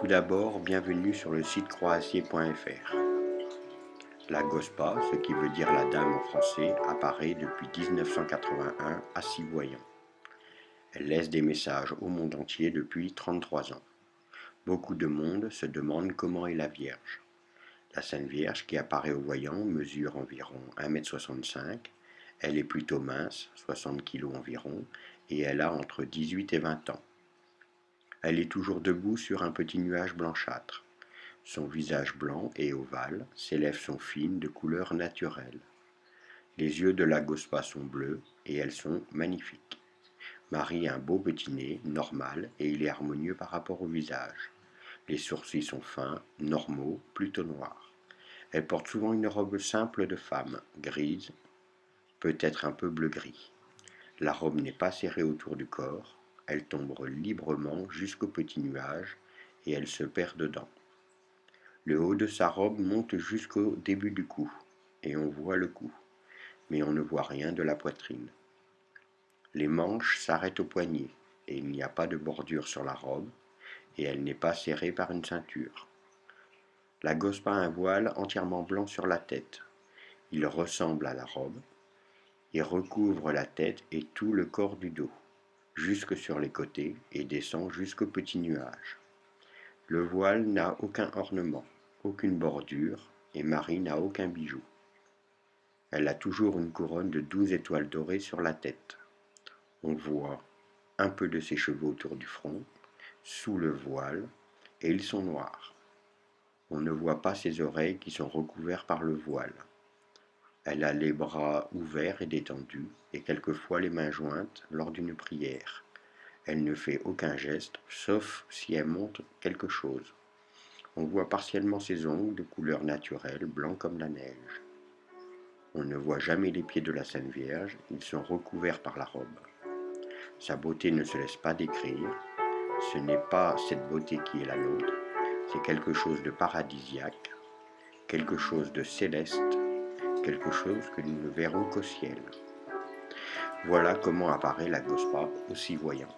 Tout d'abord, bienvenue sur le site croazier.fr. La Gospa, ce qui veut dire la dame en français, apparaît depuis 1981 à six voyants. Elle laisse des messages au monde entier depuis 33 ans. Beaucoup de monde se demande comment est la Vierge. La Sainte Vierge qui apparaît au voyant mesure environ 1m65, elle est plutôt mince, 60 kg environ, et elle a entre 18 et 20 ans. Elle est toujours debout sur un petit nuage blanchâtre. Son visage blanc et ovale, ses lèvres sont fines de couleur naturelle. Les yeux de la Gospa sont bleus et elles sont magnifiques. Marie a un beau petit nez, normal, et il est harmonieux par rapport au visage. Les sourcils sont fins, normaux, plutôt noirs. Elle porte souvent une robe simple de femme, grise, peut-être un peu bleu-gris. La robe n'est pas serrée autour du corps, elle tombe librement jusqu'au petit nuage et elle se perd dedans. Le haut de sa robe monte jusqu'au début du cou, et on voit le cou, mais on ne voit rien de la poitrine. Les manches s'arrêtent au poignet, et il n'y a pas de bordure sur la robe, et elle n'est pas serrée par une ceinture. La gospa a un voile entièrement blanc sur la tête. Il ressemble à la robe, et recouvre la tête et tout le corps du dos jusque sur les côtés et descend jusqu'au petit nuage. Le voile n'a aucun ornement, aucune bordure, et Marie n'a aucun bijou. Elle a toujours une couronne de douze étoiles dorées sur la tête. On voit un peu de ses cheveux autour du front, sous le voile, et ils sont noirs. On ne voit pas ses oreilles qui sont recouvertes par le voile. Elle a les bras ouverts et détendus, et quelquefois les mains jointes lors d'une prière. Elle ne fait aucun geste, sauf si elle montre quelque chose. On voit partiellement ses ongles de couleur naturelle, blancs comme la neige. On ne voit jamais les pieds de la Sainte Vierge, ils sont recouverts par la robe. Sa beauté ne se laisse pas décrire, ce n'est pas cette beauté qui est la nôtre, c'est quelque chose de paradisiaque, quelque chose de céleste, quelque chose que nous ne verrons qu'au ciel. Voilà comment apparaît la Gospa aussi voyant.